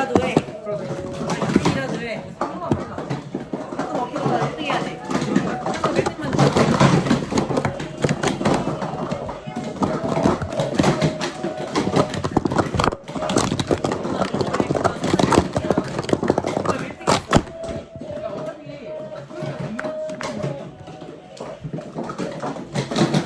Obrigado, hein?